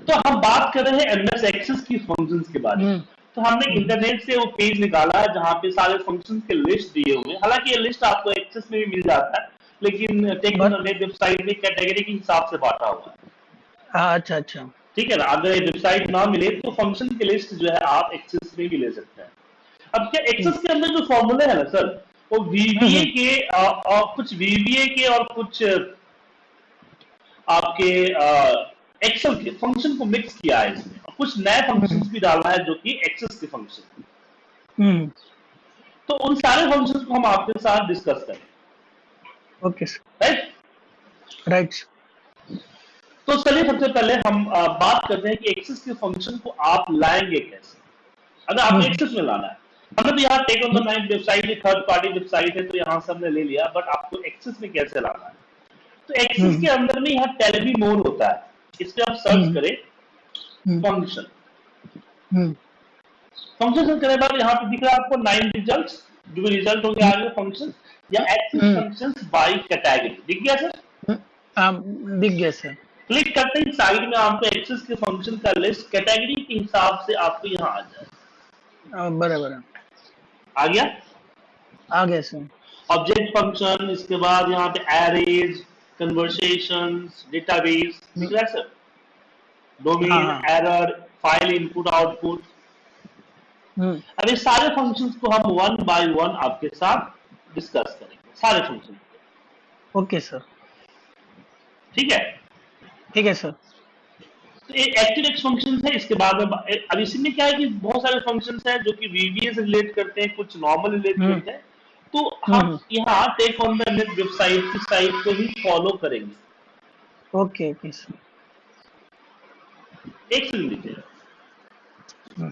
तो हम बात कर रहे हैं एमएस एक्सेस की फ़ंक्शंस के बारे में। हम्म। तो हमने इंटरनेट से वो पेज निकाला है जहाँ पे सारे फ़ंक्शंस के लिस्ट दिए हुए हैं। हालाँकि ये लिस्ट आपको एक्सेस में भी मिल जाता है लेकिन वेबसाइट में कैटेगरी के हिसाब से बांटा हुआ है। हाँ अच्छा अच्छा। ठीक है ना? अगर ये वेबसाइट ना मिले तो फ़ंक्शन की लिस्ट जो है आप एक्सेस में भी ले सकते हैं। अब क्या एक्सेस के अंदर जो फॉर्मूले है ना सर वो वीबीए हम्म के आ, आ, कुछ वीबीए के और कुछ आपके एक्सेल के फ़ंक्शन को मिक्स किया है इसमें और कुछ नए हम्म फ़ंक्शंस भी डाला है जो कि एक्सेस के फ़ंक्शन हम्म। तो उन सारे फ़ंक्शंस को हम आपके साथ डिस्कस करें। ओके राइट राइट तो चलिए सबसे पहले हम बात करते हैं कि एक्सेस के फ़ंक्शन को आप लाएँगे कैसे। अगर आपको हम्म। एक्सेस में लाना है। हमने तो यहाँ tech on the nine website third party website है तो यहाँ से हमने ले लिया बट आपको एक्सेस में कैसे लाना है? तो एक्सेस हम्म। के अंदर में यहाँ टेलीवी मोड होता है। इस पे आप सर्च हम्म। करें फ़ंक्शन फ़ंक्शन सर्च करने के बाद यहाँ पे दिख रहा है आपको नाइन रिज़ल्ट जो भी रिज़ल्ट होंगे आगे फ़ंक्शन या एक्सेस फ़ंक्शन बाई कैटेगरी दिख गया सर हम्म, हाँ दिख गया सर क्लिक करते ही साइड में आपको एक्सेस के फ़ंक्शन का लिस्ट कैटेगरी के हिसाब से आपको यहाँ आ जाए। हाँ, बराबर आ गया? आ गया सर ऑब्जेक्ट फ़ंक्शन इसके बाद यहाँ पे एरेज कन्वर्सेशन डेटाबेस दिख रहा है सर हाँ डोमेन हाँ. Error file input output hmm अब ये सारे फ़ंक्शंस को हम वन बाय वन आपके साथ डिस्कस करेंगे। सारे फ़ंक्शन ओके सर ठीक है? ठीक है सर तो ये एक्टिव एक्स फ़ंक्शन है इसके बाद में अब इसी में क्या है कि बहुत सारे फ़ंक्शन हैं जो कि वीबीए से रिलेट करते हैं कुछ नॉर्मल रिलेट हम्म करते हैं। तो हम हम्म, यहाँ tech on the net website की साइट को ही फॉलो करेंगे। ओके ओके एक सुन लीजिए हम्म,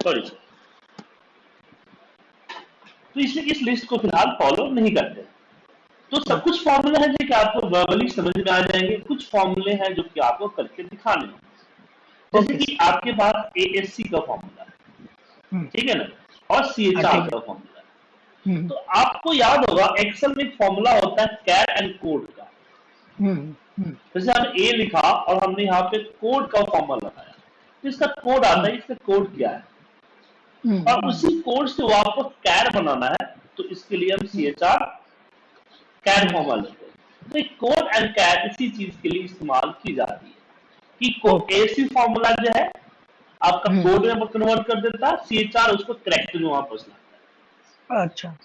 सॉरी तो इसलिए इस लिस्ट को फ़िलहाल फॉलो नहीं करते। तो सब कुछ फॉर्मूले हैं जो कि आपको वर्बली समझ में आ जाएँगे। कुछ फॉर्मूले हैं जो कि आपको करके दिखाने जैसे कि आपके पास ए एस सी का फॉर्मूला है। हम्म, ठीक है ना? और सी एच आर का फॉर्मूला है। हम्म। तो आपको याद होगा एक्सेल में एक फॉर्मूला होता है कैर एंड कोड का। हम्म जैसे हमने ए लिखा और हमने यहाँ पे कोड का फॉर्मूला लगाया। तो इसका कोड आता है इसका कोड क्या है? और उसी कोड से वो आपको कैर बनाना है तो इसके लिए हम सी एच आर कैर फॉर्मूला लेते हैं। तो कोड एंड कैर इसी चीज़ के लिए इस्तेमाल की जाती है कि एसी फॉर्मूला जो है आपका हम्म। कोड में कन्वर्ट कर देता है सी एच आर उसको करेक्ट में वापस लाता है। अच्छा।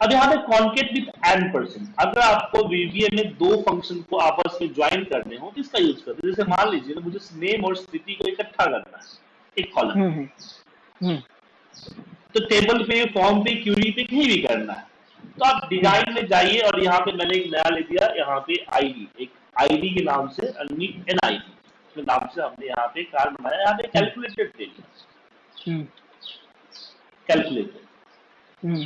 अब यहाँ पे कॉन्केट विथ एन परसेंट अगर आपको वीवीए में दो फ़ंक्शन को आपस में ज्वाइन करने हो तो इसका यूज़ करते हैं। जैसे मान लीजिए मुझे नेम और स्थिति को इकट्ठा करना है एक कॉलम हम्म हम्म हम्म। तो टेबल पे फॉर्म पे क्यूरी पे कहीं भी करना है। तो आप हम्म डिज़ाइन में जाइए और यहाँ पे मैंने एक नया ले दिया यहाँ पे आईडी एक आईडी के नाम से एन आई डी के नाम से हमने यहाँ पे कार्ड बनाया यहाँ पे हम्म। कैलकुलेटेड दे दिया हम्म। कैलकुलेटेड हम्म।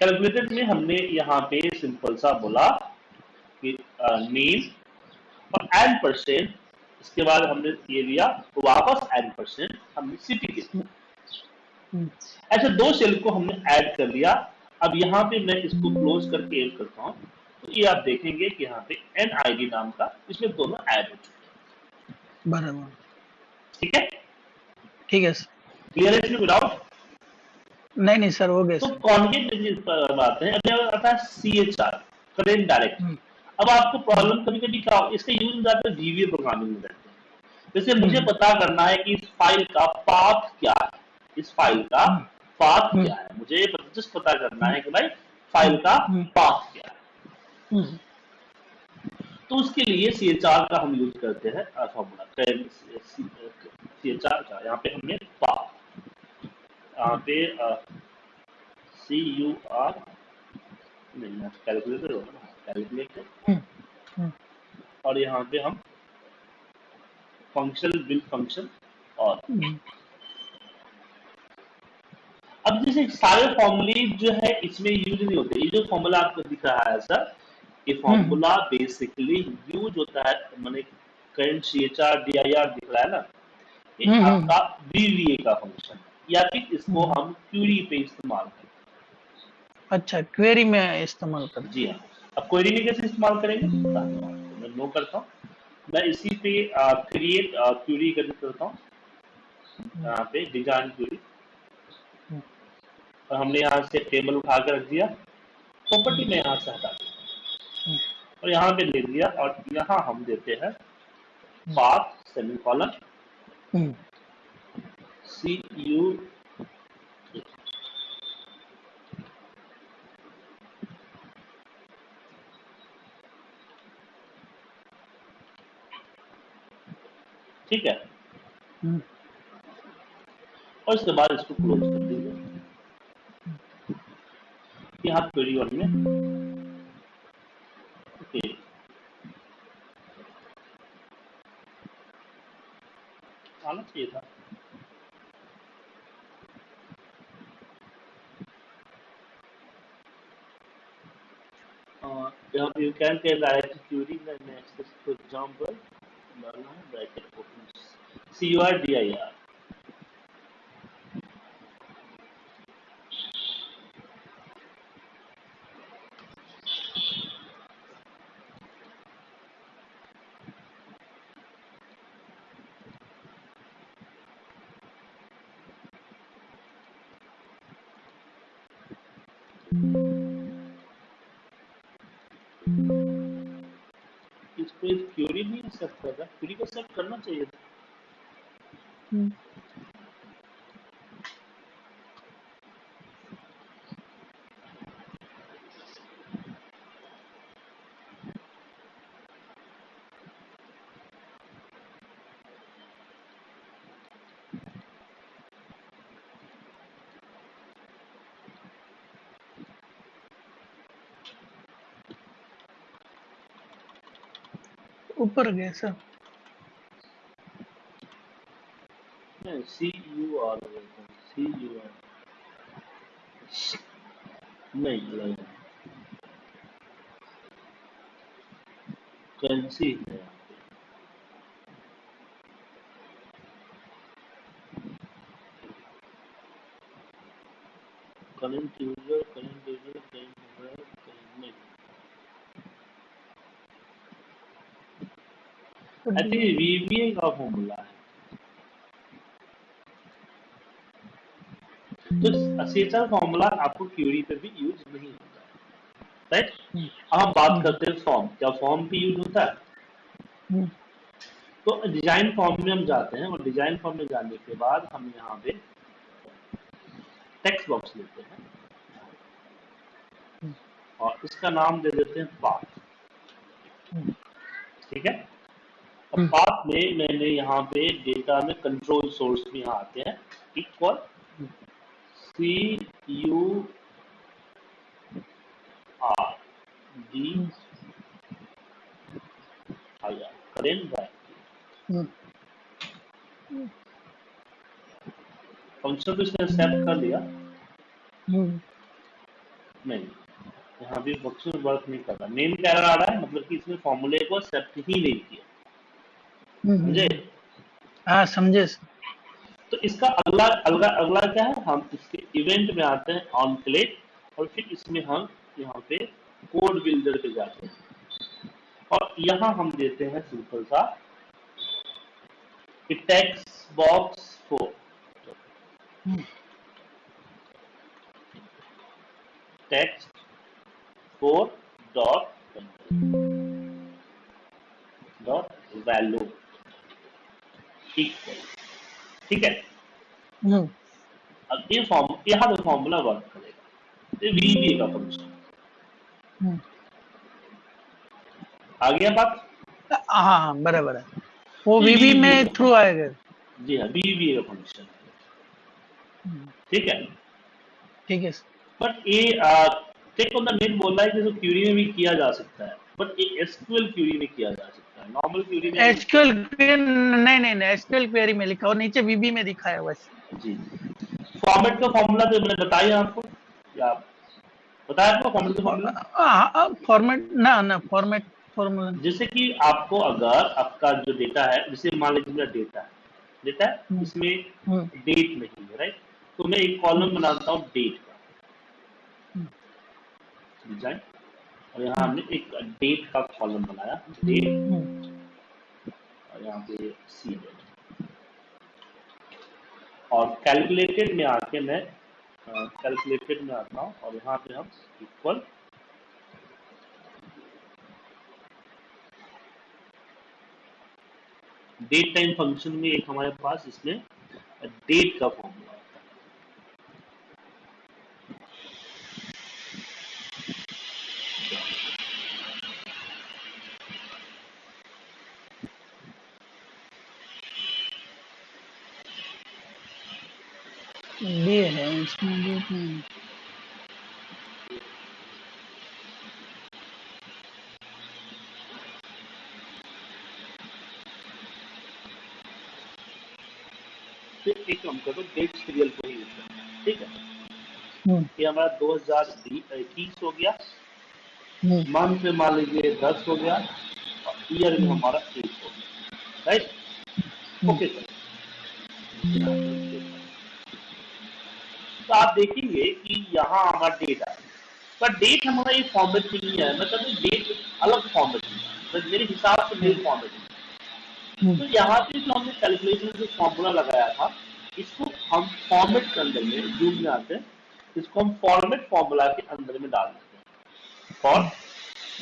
कैलकुलेटेड में हमने यहाँ पे सिंपल सा बोला कि नेम और एन परसेंट इसके बाद हमने ये दिया तो वापस एन परसेंट हमने सिटी के। हम्म ऐसे दो सेल को हमने ऐड कर लिया। अब यहाँ पे मैं इसको क्लोज करके एड करता हूँ। तो ये आप देखेंगे कि यहाँ पे एन आई डी नाम का इसमें दोनों ऐड हो चुके हैं। बराबर। ठीक है? ठीक है सर क्लियर है इसमें विदाउट नहीं नहीं सर हो गया तो कॉन्केट पर आते हैं अभी आता है C H R current direct hmm. अब आपको प्रॉब्लम कभी कभी क्या इसका यूज़ जाता है वीवीए प्रोग्रामिंग में रहते हैं। जैसे मुझे हम्म। पता करना है कि इस फ़ाइल का पाथ क्या है। इस फ़ाइल का हम्म। Path hmm. क्या है? मुझे ये जस्ट पता करना है कि भाई फ़ाइल का हम्म। पाथ क्या है। हम्म। तो उसके लिए सी एच आर का हम यूज़ करते हैं फॉर्मूला सी एच आर का यहाँ पे हमने पाथ यहाँ पे सी यू आर नहीं कैलकुलेटर होगा कैलकुलेटर हम्म। हम्म। और यहाँ पे हम फ़ंक्शन बिल फ़ंक्शन और हम्म। अब जैसे सारे फॉर्मूले जो है इसमें यूज़ नहीं होते। ये जो फॉर्मूला आपको दिख रहा है सर ये फॉर्मूला बेसिकली यूज़ होता है मैंने current C H R D I R दिख रहा है ना? ये हम्म, हम्म। आपका वीवीए का फ़ंक्शन या फिर इसको हम क्यूरी पे इस्तेमाल करें। अच्छा क्वेरी में इस्तेमाल कर। जी हाँ। अब क्वेरी में कैसे इस्तेमाल करेंगे। मैं नो करता हूँ। मैं इसी पे क्रिएट क्यूरी कर करता हूँ। यहाँ पे डिज़ाइन क्यूरी हम्म। और हमने यहाँ से टेबल उठा कर रख दिया प्रॉपर्टी में यहाँ से हटा दिया। और यहाँ पे ले लिया और यहाँ हम देते हैं path semicolon hmm, C U ठीक है? हम्म, और इसके बाद इसको क्लोज कर दीजिए। उसके हाथ क्वेरी वन में ओके। चाहिए था। You can tell I T query मैं नेक्स्ट फॉर एग्जांपल डालना है bracket open C R D I R इसको एक क्यूरी नहीं कर रहा क्यूरी को सेट करना चाहिए। था ऊपर गए sir. C U R C U R नहीं है है यहाँ पे current user current user current user current नहीं आई थिंक वीवीए का फॉर्मूला है तो फॉर्मूला आपको क्यूरी पे भी यूज़ नहीं होता। Right hmm. अब हम बात करते हैं फॉर्म क्या फॉर्म पे यूज़ होता है? हम्म, तो डिज़ाइन फॉर्म में हम जाते हैं और डिज़ाइन फॉर्म में जाने के बाद हम यहाँ पे टेक्स्ट बॉक्स लेते हैं। हम्म। और इसका नाम दे देते हैं पाथ ठीक है? अब हम्म। पाथ में मैंने यहाँ पे डेटा में कंट्रोल सोर्स भी यहाँ आते हैं। Equal C U R D R current function तो इसने एक्सेप्ट कर लिया हम्म, नहीं यहाँ भी फ़ंक्शन वर्क नहीं कर रहा। मेन एरर आ रहा है? मतलब कि इसने फॉर्मूले को एक्सेप्ट ही नहीं किया। समझे? हाँ समझे। तो इसका अगला अगला अगला क्या है? हम इसके इवेंट में आते हैं ऑन क्लिक और फिर इसमें हम यहाँ पे कोड बिल्डर पे जाते हैं। और यहाँ हम देते हैं सिंपल सा कि text box four hmm, text four dot dot value equal ठीक है? हम्म, अब ये फॉर्म यहाँ पे फॉर्मूला वर्क करेगा। ये वीबी का फ़ंक्शन हम्म। आ गया बात? हाँ हाँ बराबर है। वो वीबी में थ्रू आएगा। जी हाँ वीबी का फ़ंक्शन हम्म, ठीक है? ठीक है बट ये टेक ऑन द नेट बोल रहा है कि इसको क्यूरी में भी किया जा सकता है बट ये एसक्यूएल क्यूरी में किया जा है नॉर्मल में एसक्यूएल नहीं नहीं नहीं एसक्यूएल क्वेरी में लिखा और नीचे वीबी में है जी। फॉर्मेट का फॉर्मूला तो मैंने बताया आपको। या बताया आपको फॉर्मेट फॉर्मूला हाँ फॉर्मेट ना ना फॉर्मेट फॉर्मूला जैसे कि आपको अगर आपका जो डेटा है जैसे मान लीजिए मेरा डेटा है डेटा है हम्म। इसमें हम्म, डेट नहीं है राइट तो मैं एक कॉलम बनाता हूँ डेट का। डिज़ाइन और यहाँ हमने एक डेट का कॉलम बनाया। डेट हम्म, और यहाँ पे सी डेट और कैलकुलेटेड में आके मैं कैलकुलेटेड में आता हूँ और यहाँ पे हम इक्वल डेट टाइम फ़ंक्शन में एक हमारे पास इसमें डेट का फॉर्मूला ये है इसमें हम्म, एक काम करो डेट सीरियल को ही ठीक है? हम्म, ये हमारा दो हज़ार इक्कीस हो गया। हम्म, मंथ में मान लीजिए दस हो गया और ईयर में हमारा एक हो गया। राइट ओके सर तो आप देखेंगे कि यहाँ हमारा डेट है पर डेट हमारा ये फॉर्मेट नहीं है मतलब डेट अलग फॉर्मेट है तो मेरे हिसाब से मेरे फॉर्मेट है तो हम्म, यहाँ पे जो हमने कैलकुलेशन जो फॉर्मूला लगाया था इसको हम फॉर्मेट के अंदर में जूम में आते हैं इसको हम फॉर्मेट फॉर्मूला के अंदर में डाल देते हैं। फॉर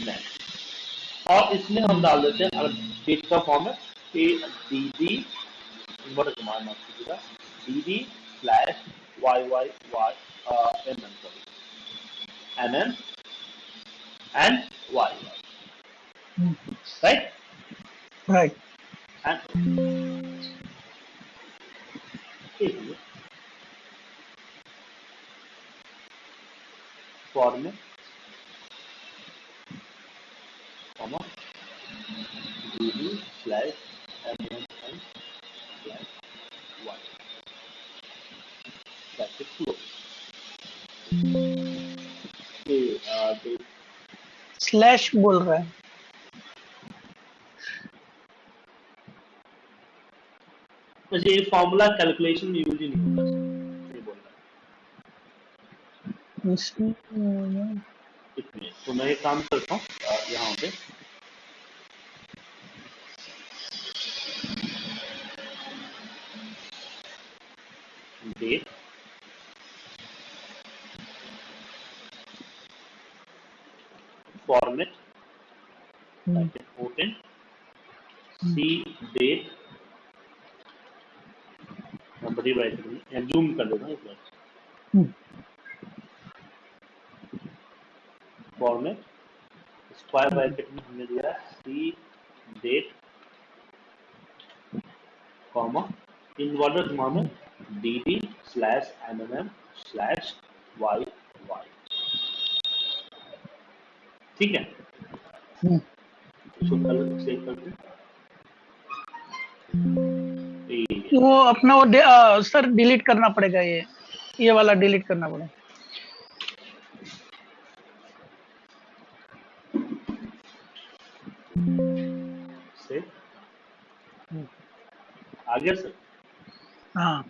नेक्स्ट और इसमें हम डाल देते हैं डेट का फॉर्मेट ए डी डी बड़ा कमांड माफ़ कीजिएगा D D slash y y y uh, mm sorry mm and y y. Right? Right. And if form comma db slash mm slash बोल रहा है। मुझे ये फॉर्मूला कैलकुलेशन यूज़ नहीं होता। ये बोल रहा है। इसमें इतने तो मैं एक काम करता हूँ यहाँ पे। Date format hmm, important. C date बड़ी राइट जूम कर हूँ एक बार। फॉर्मेट स्क्वायर ब्रैकेट में हमने दिया C date comma inverter comma में D D slash M M M slash Y ठीक है? हम्म, इसको कलर सेव कर दें। वो अपना वो आ, सर डिलीट करना पड़ेगा ये। ये वाला डिलीट करना पड़ेगा। से आ गया सर हाँ।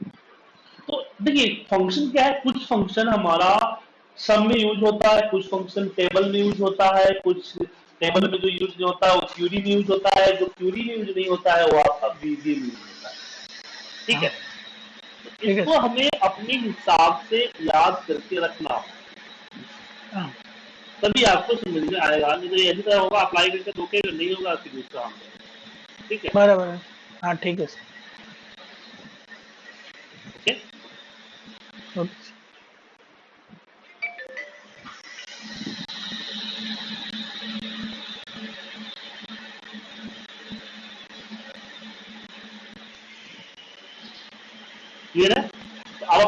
तो देखिए फ़ंक्शन क्या है? कुछ फ़ंक्शन हमारा सम में यूज़ होता है कुछ फ़ंक्शन टेबल में यूज़ होता है कुछ टेबल में जो यूज़ नहीं होता है वो क्यूरी में यूज़ होता है जो क्यूरी में यूज़ नहीं होता है वो आपका बीजी में यूज़ होता है। ठीक है? तो ठीक है। इसको हमें अपने हिसाब से याद करके रखना। हाँ। तभी आपको समझ में आएगा। नहीं तो ऐसी तरह होगा अप्लाई करके धोखे नहीं होगा फिर दूसरा ठीक है? बराबर हाँ। ठीक है सर। ओके।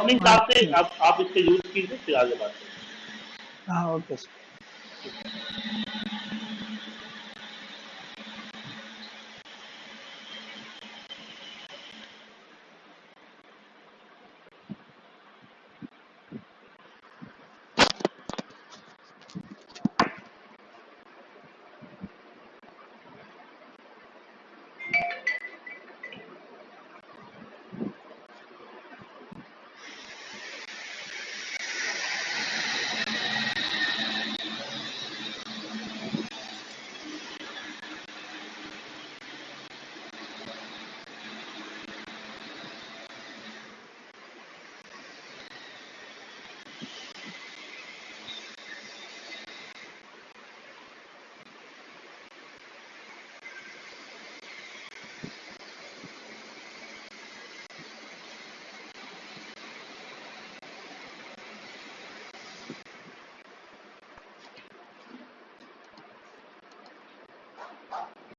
अपने हिसाब से आप आप इसका यूज़ कीजिए, फिर आगे बात करें हाँ ओके सर।